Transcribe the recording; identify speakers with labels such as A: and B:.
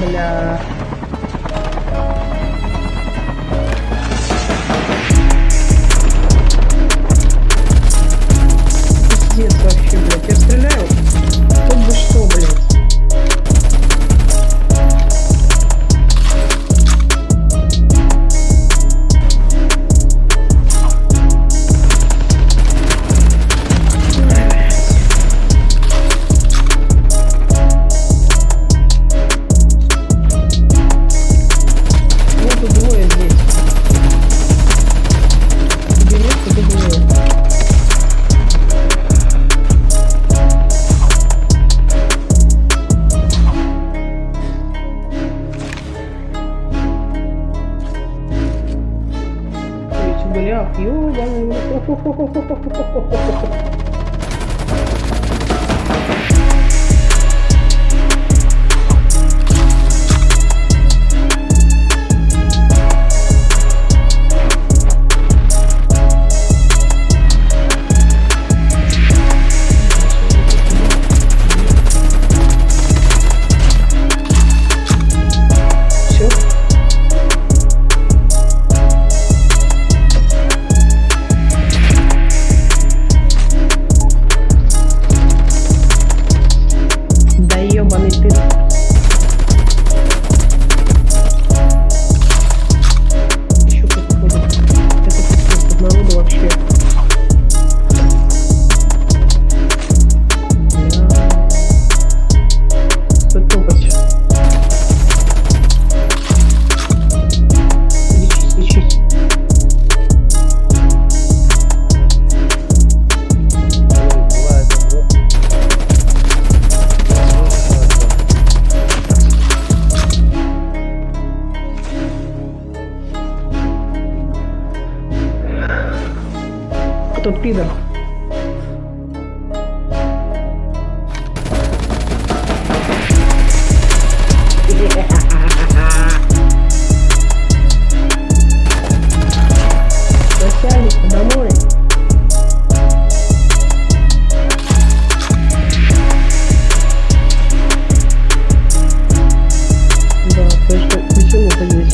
A: Bala. un goleado. Y, тот пидор. Домой. Да, почему, почему, почему,